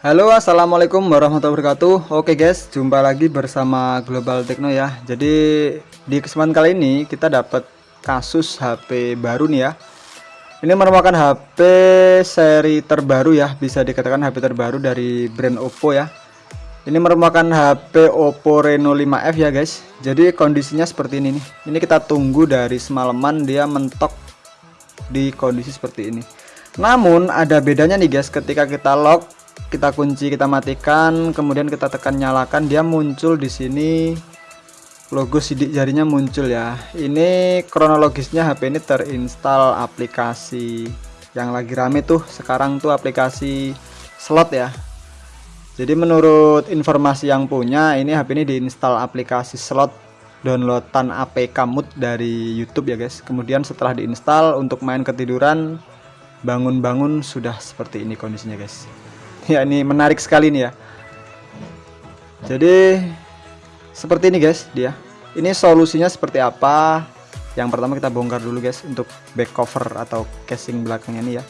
Halo assalamualaikum warahmatullahi wabarakatuh. Oke guys jumpa lagi bersama Global Techno ya. Jadi di kesempatan kali ini kita dapat kasus HP baru nih ya. Ini merupakan HP seri terbaru ya Bisa dikatakan HP terbaru dari brand Oppo ya. Ini merupakan HP Oppo Reno 5F ya guys. Jadi kondisinya seperti ini nih. Ini kita tunggu dari semalaman dia mentok di kondisi seperti ini. Namun ada bedanya nih guys ketika kita lock kita kunci kita matikan kemudian kita tekan nyalakan dia muncul di sini. Logo sidik jarinya muncul ya. Ini kronologisnya HP ini terinstall aplikasi. Yang lagi rame tuh sekarang tuh aplikasi slot ya. Jadi menurut informasi yang punya ini HP ini diinstal aplikasi slot downloadan APK mood dari YouTube ya guys. Kemudian setelah diinstal untuk main ketiduran bangun-bangun sudah seperti ini kondisinya guys ya ini menarik sekali nih ya. Jadi seperti ini guys dia. Ini solusinya seperti apa? Yang pertama kita bongkar dulu guys untuk back cover atau casing belakangnya ini ya.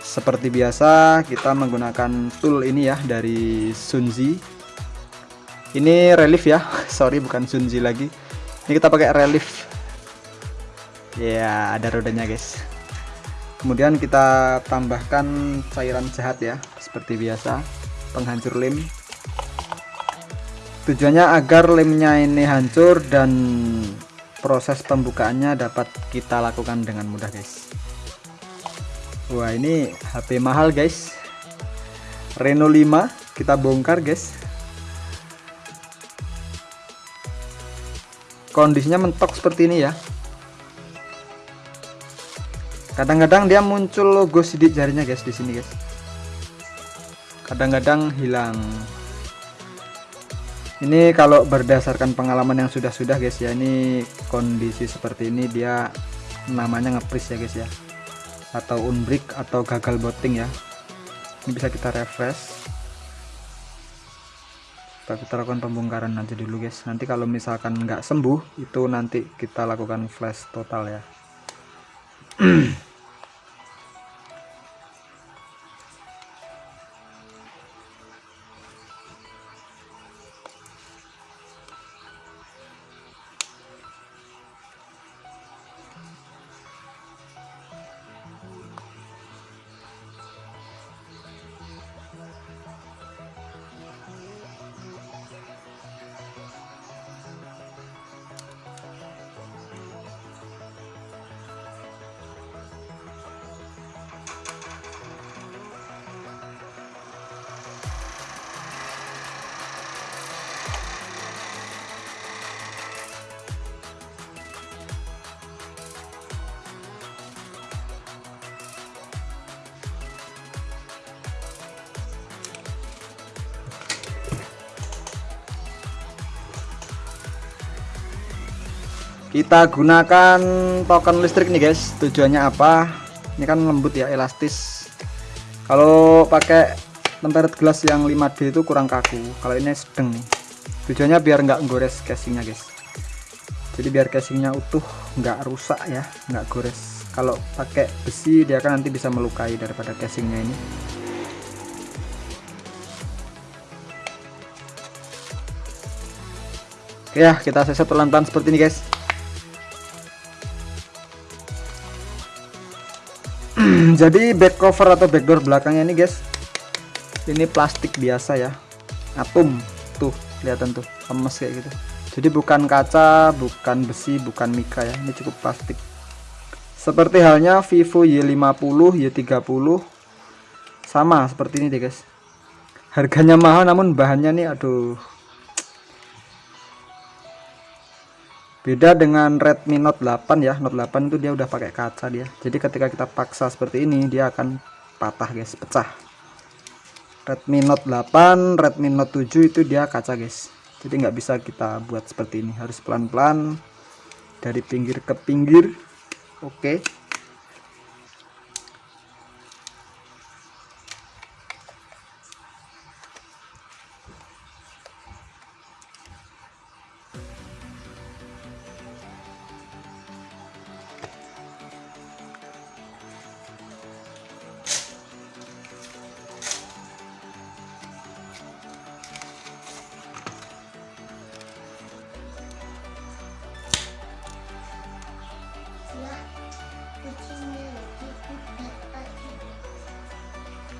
Seperti biasa kita menggunakan tool ini ya dari Sunzi. Ini relief ya. Sorry bukan Sunzi lagi. Ini kita pakai relief. Ya ada rodanya guys kemudian kita tambahkan cairan jahat ya seperti biasa. Penghancur lem. Tujuannya agar lemnya ini hancur dan proses pembukaannya dapat kita lakukan dengan mudah guys. Wah ini HP mahal guys. Reno 5 kita bongkar guys. Kondisinya mentok seperti ini ya kadang-kadang dia muncul logo sidik jarinya guys di sini guys. Kadang-kadang hilang. Ini kalau berdasarkan pengalaman yang sudah-sudah guys ya ini kondisi seperti ini dia namanya ngepris ya guys ya. Atau unbreak atau gagal booting ya. Ini bisa kita refresh. Kita lakukan pembongkaran aja dulu guys. Nanti kalau misalkan nggak sembuh itu nanti kita lakukan flash total ya kita gunakan token listrik nih guys. Tujuannya apa? Ini kan lembut ya elastis. Kalau pakai tempered glass yang 5D itu kurang kaku. Kalau ini sedang nih. Tujuannya biar nggak gores casingnya guys. Jadi biar casingnya utuh nggak rusak ya nggak gores. Kalau pakai besi dia kan nanti bisa melukai daripada casingnya ini. Oke ya kita seset pelan-pelan seperti ini guys jadi back cover atau backdoor belakangnya ini guys. Ini plastik biasa ya. Atom. Tuh kelihatan tuh. Lemes kayak gitu. Jadi bukan kaca bukan besi bukan mika ya. Ini cukup plastik. Seperti halnya Vivo Y50 Y30 sama seperti ini deh guys. Harganya mahal namun bahannya nih aduh beda dengan Redmi Note 8 ya Note 8 itu dia udah pakai kaca dia. Jadi ketika kita paksa seperti ini dia akan patah guys pecah. Redmi Note 8 Redmi Note 7 itu dia kaca guys. Jadi nggak bisa kita buat seperti ini. Harus pelan-pelan dari pinggir ke pinggir. Oke. okay.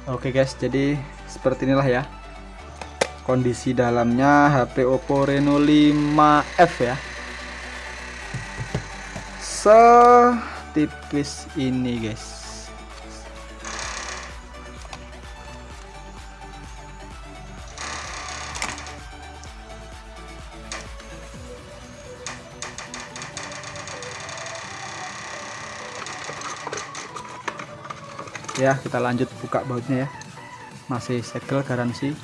Oke guys, jadi seperti inilah ya kondisi dalamnya HP Oppo Reno 5F ya. Setipis ini guys. Ya kita lanjut buka bautnya ya. Masih segel garansi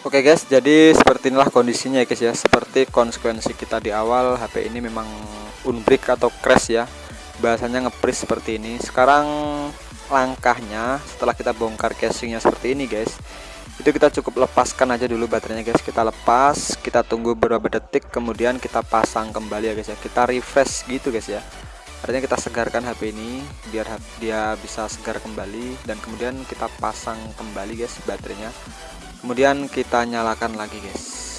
Oke guys, jadi seperti inilah kondisinya ya guys ya. Seperti konsekuensi kita di awal, HP ini memang unbreak atau crash ya. Bahasanya ngepris seperti ini. Sekarang langkahnya setelah kita bongkar casingnya seperti ini guys. Itu kita cukup lepaskan aja dulu baterainya guys. Kita lepas, kita tunggu beberapa detik, kemudian kita pasang kembali ya guys ya. Kita refresh gitu guys ya. Artinya kita segarkan HP ini biar dia bisa segar kembali dan kemudian kita pasang kembali guys baterainya kemudian kita nyalakan lagi guys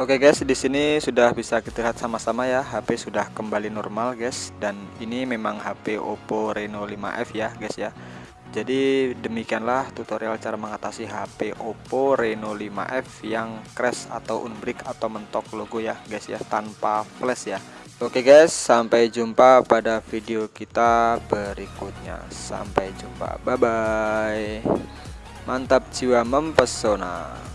Oke guys, di sini sudah bisa kita lihat sama-sama ya, HP sudah kembali normal guys dan ini memang HP Oppo Reno 5F ya guys ya. Jadi demikianlah tutorial cara mengatasi HP Oppo Reno 5F yang crash atau unbreak atau mentok logo ya guys ya tanpa flash ya. Oke guys, sampai jumpa pada video kita berikutnya. Sampai jumpa. Bye bye. Mantap jiwa mempesona.